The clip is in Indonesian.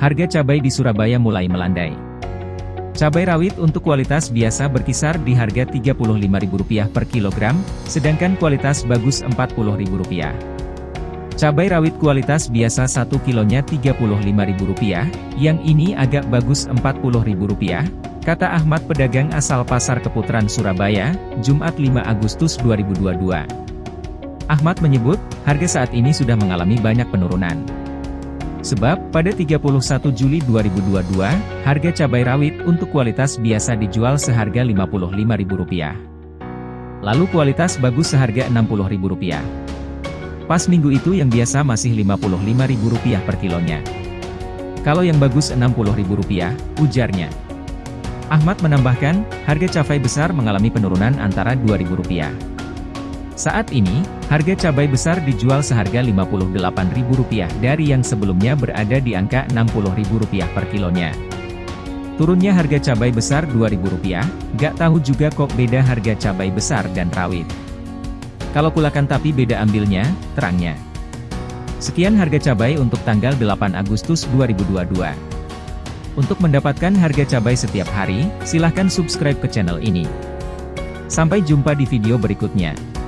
harga cabai di Surabaya mulai melandai. Cabai rawit untuk kualitas biasa berkisar di harga Rp35.000 per kilogram, sedangkan kualitas bagus Rp40.000. Cabai rawit kualitas biasa 1 kilonya Rp35.000, yang ini agak bagus Rp40.000, kata Ahmad pedagang asal Pasar Keputaran Surabaya, Jumat 5 Agustus 2022. Ahmad menyebut, harga saat ini sudah mengalami banyak penurunan. Sebab, pada 31 Juli 2022, harga cabai rawit untuk kualitas biasa dijual seharga Rp55.000. Lalu kualitas bagus seharga Rp60.000. Pas minggu itu yang biasa masih Rp55.000 per kilonya. Kalau yang bagus Rp60.000, ujarnya. Ahmad menambahkan, harga cabai besar mengalami penurunan antara Rp2.000. Saat ini, harga cabai besar dijual seharga Rp58.000 dari yang sebelumnya berada di angka Rp60.000 per kilonya. Turunnya harga cabai besar Rp2.000, gak tahu juga kok beda harga cabai besar dan rawit. Kalau kulakan tapi beda ambilnya, terangnya. Sekian harga cabai untuk tanggal 8 Agustus 2022. Untuk mendapatkan harga cabai setiap hari, silahkan subscribe ke channel ini. Sampai jumpa di video berikutnya.